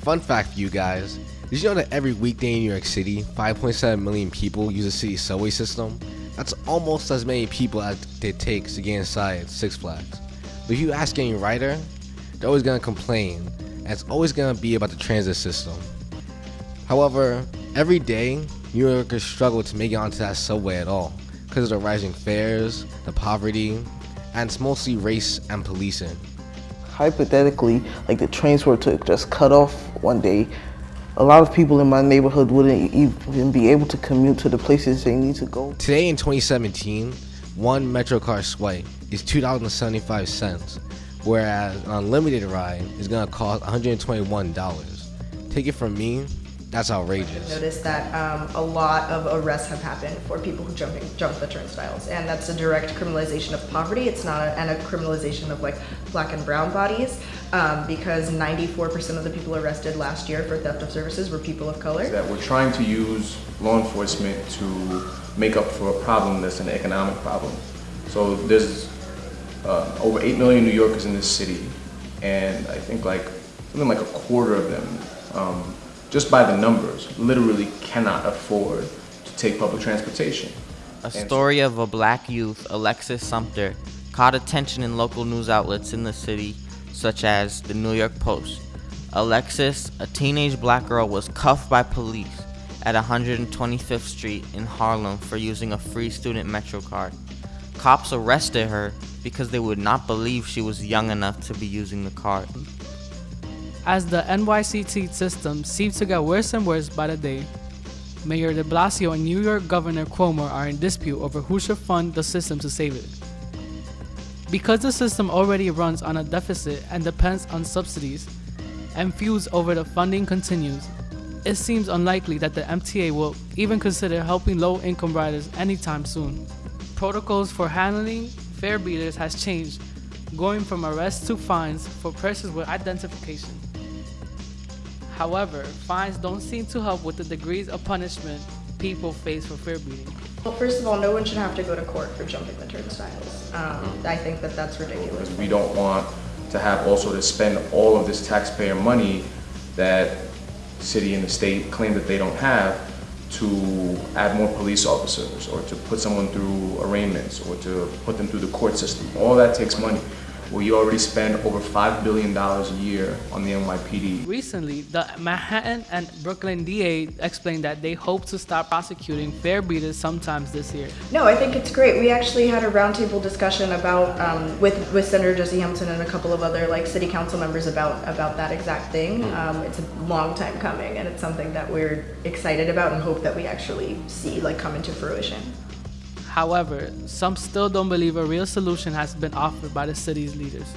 Fun fact for you guys. Did you know that every weekday in New York City, 5.7 million people use the city's subway system? That's almost as many people as it takes to get inside Six Flags. But if you ask any rider, they're always gonna complain, and it's always gonna be about the transit system. However, every day, New Yorkers struggle to make it onto that subway at all because of the rising fares, the poverty, and it's mostly race and policing. Hypothetically, like the trains were to just cut off one day, a lot of people in my neighborhood wouldn't even be able to commute to the places they need to go. Today in 2017, one MetroCard swipe is $2.75, whereas an unlimited ride is gonna cost $121. Take it from me, that's outrageous. I've Noticed that um, a lot of arrests have happened for people who jumping jump the turnstiles, and that's a direct criminalization of poverty. It's not a, and a criminalization of like black and brown bodies, um, because 94% of the people arrested last year for theft of services were people of color. That we're trying to use law enforcement to make up for a problem that's an economic problem. So there's uh, over 8 million New Yorkers in this city, and I think like something like a quarter of them um, just by the numbers, literally cannot afford to take public transportation. A story of a black youth, Alexis Sumter, caught attention in local news outlets in the city, such as the New York Post. Alexis, a teenage black girl, was cuffed by police at 125th Street in Harlem for using a free student Metro card. Cops arrested her because they would not believe she was young enough to be using the card. As the NYCT system seems to get worse and worse by the day, Mayor de Blasio and New York Governor Cuomo are in dispute over who should fund the system to save it. Because the system already runs on a deficit and depends on subsidies, and feuds over the funding continues, it seems unlikely that the MTA will even consider helping low-income riders anytime soon. Protocols for handling fare beaters has changed, going from arrests to fines for persons with identification. However, fines don't seem to help with the degrees of punishment people face for fare beating. Well, first of all, no one should have to go to court for jumping the turnstiles. Um, I think that that's ridiculous. We don't want to have also to spend all of this taxpayer money that city and the state claim that they don't have to add more police officers or to put someone through arraignments or to put them through the court system. All that takes money where you already spend over $5 billion a year on the NYPD. Recently, the Manhattan and Brooklyn DA explained that they hope to stop prosecuting fare beaters sometimes this year. No, I think it's great. We actually had a roundtable discussion about um, with with Senator Jesse Hamilton and a couple of other like city council members about about that exact thing. Hmm. Um, it's a long time coming, and it's something that we're excited about and hope that we actually see like come into fruition. However, some still don't believe a real solution has been offered by the city's leaders.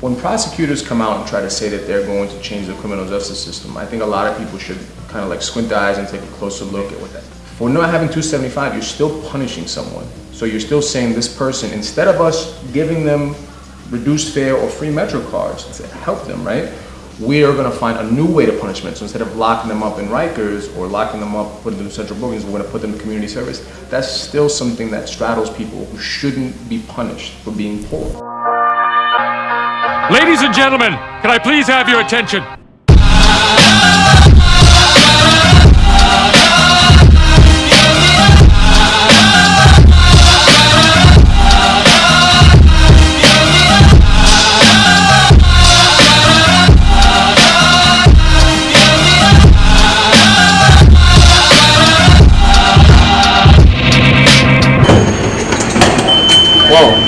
When prosecutors come out and try to say that they're going to change the criminal justice system, I think a lot of people should kind of like squint their eyes and take a closer look at what that. For not having 275, you're still punishing someone. So you're still saying this person, instead of us giving them reduced fare or free Metro cards to help them, right? We are going to find a new way to punishment. So instead of locking them up in Rikers or locking them up, putting them in central bookings, we're going to put them in community service. That's still something that straddles people who shouldn't be punished for being poor. Ladies and gentlemen, can I please have your attention? Whoa.